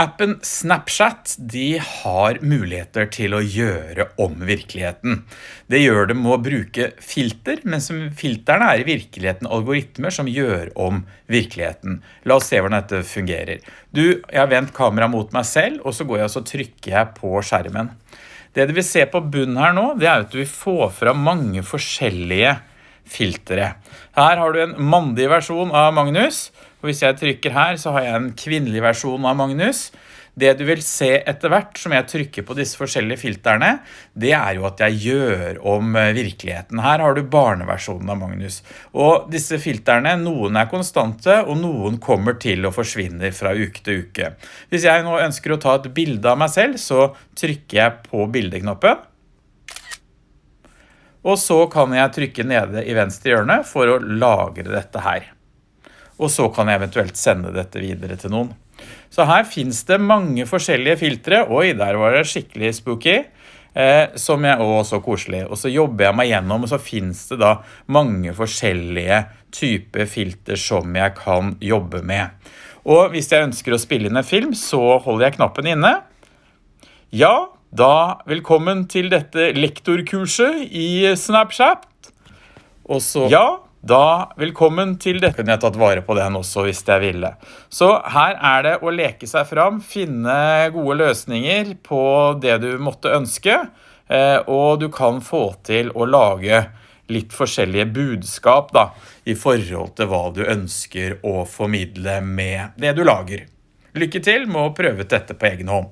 Appen Snapchat de har muligheter til å gjøre om virkeligheten. Det gjør det med å bruke filter, men som filterne er i virkeligheten algoritmer som gjør om virkeligheten. La oss se hvordan dette fungerer. Du, jeg har vendt kamera mot meg selv, og så går jeg og så trykker jeg på skjermen. Det du vil se på bunnen her nå, det er at du vil få fra mange forskjellige filtre. Her har du en mandig versjon av Magnus, og hvis jeg trykker her, så har jeg en kvinnelig versjon av Magnus. Det du vil se etter hvert som jeg trykker på disse forskjellige filterne, det er jo at jeg gjør om eh, virkeligheten. Her har du barneversjonen av Magnus. Og disse filterne, noen er konstante, og noen kommer til å forsvinne fra uke til uke. Hvis jeg nå ønsker å ta et bilde av meg selv, så trykker jeg på bildeknoppen. Og så kan jeg trykke nede i venstre hjørne for å lagre dette her og så kan jeg eventuelt sende dette videre til noen. Så her finnes det mange forskjellige filtre. Oi, der var det skikkelig spooky. Eh, som jeg, også så koselig. Og så jobber jeg meg gjennom, og så finnes det da mange forskjellige typer filter som jeg kan jobbe med. Og hvis jeg ønsker å spille inn en film, så holder jeg knappen inne. Ja, da velkommen til dette lektorkurset i Snapchat. Og så, ja, da, velkommen til dette. Kunne jeg tatt vare på den også hvis jeg ville. Så her er det å leke seg fram, finne gode løsninger på det du måtte ønske, eh, og du kan få til å lage litt forskjellige budskap da, i forhold til hva du ønsker å formidle med det du lager. Lykke til med å prøve dette på egen hånd.